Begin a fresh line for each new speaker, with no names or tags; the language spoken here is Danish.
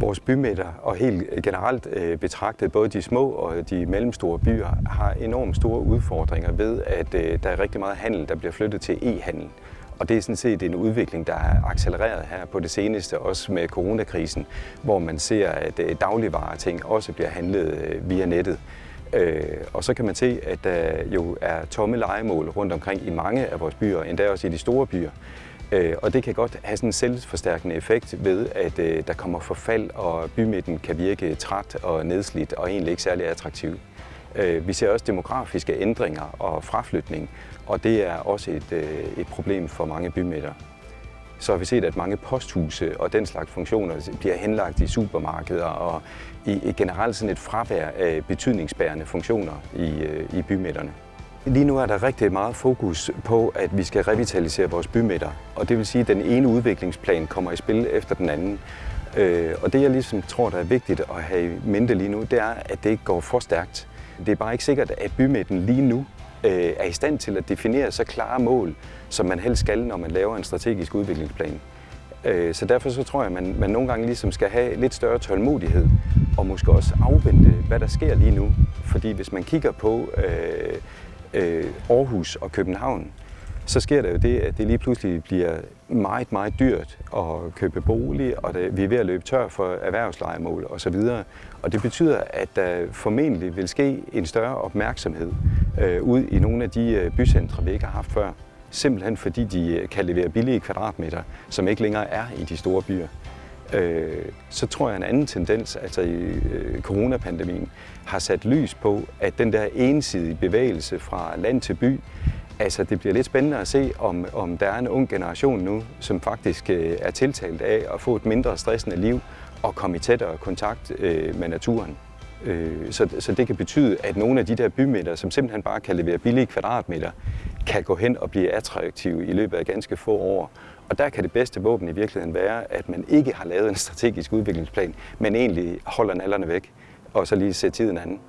Vores bymidter og helt generelt øh, betragtet, både de små og de mellemstore byer, har enormt store udfordringer ved, at øh, der er rigtig meget handel, der bliver flyttet til e-handel. Og det er sådan set en udvikling, der er accelereret her på det seneste, også med coronakrisen, hvor man ser, at øh, dagligvareting også bliver handlet øh, via nettet. Øh, og så kan man se, at der jo er tomme legemål rundt omkring i mange af vores byer, endda også i de store byer. Øh, og det kan godt have sådan en selvforstærkende effekt ved, at øh, der kommer forfald, og bymidten kan virke træt og nedslidt og egentlig ikke særlig attraktiv. Øh, vi ser også demografiske ændringer og fraflytning, og det er også et, øh, et problem for mange bymidter. Så har vi set, at mange posthuse og den slags funktioner bliver henlagt i supermarkeder og i generelt sådan et fravær af betydningsbærende funktioner i, øh, i bymidterne. Lige nu er der rigtig meget fokus på, at vi skal revitalisere vores bymidter. Og det vil sige, at den ene udviklingsplan kommer i spil efter den anden. Øh, og det jeg ligesom tror, der er vigtigt at have i mente lige nu, det er, at det ikke går for stærkt. Det er bare ikke sikkert, at bymidten lige nu øh, er i stand til at definere så klare mål, som man helst skal, når man laver en strategisk udviklingsplan. Øh, så derfor så tror jeg, at man, man nogle gange ligesom skal have lidt større tålmodighed, og måske også afvente, hvad der sker lige nu. Fordi hvis man kigger på øh, øh, Aarhus og København, så sker der jo det, at det lige pludselig bliver meget, meget dyrt at købe bolig, og det, vi er ved at løbe tør for erhvervslejemål osv. Og det betyder, at der formentlig vil ske en større opmærksomhed øh, ud i nogle af de øh, bycentre, vi ikke har haft før. Simpelthen fordi de øh, kan levere billige kvadratmeter, som ikke længere er i de store byer øh, så tror jeg en anden tendens, altså i øh, coronapandemien, har sat lys på, at den der ensidige bevægelse fra land til by, altså det bliver lidt spændende at se, om, om der er en ung generation nu, som faktisk øh, er tiltalt af at få et mindre stressende liv og komme i tættere kontakt øh, med naturen. Øh, så, så det kan betyde, at nogle af de der bymidter, som simpelthen bare kan levere billige kvadratmeter, kan gå hen og blive attraktive i løbet af ganske få år. Og der kan det bedste våben i virkeligheden være, at man ikke har lavet en strategisk udviklingsplan, men egentlig holder nallerne væk, og så lige ser tiden anden.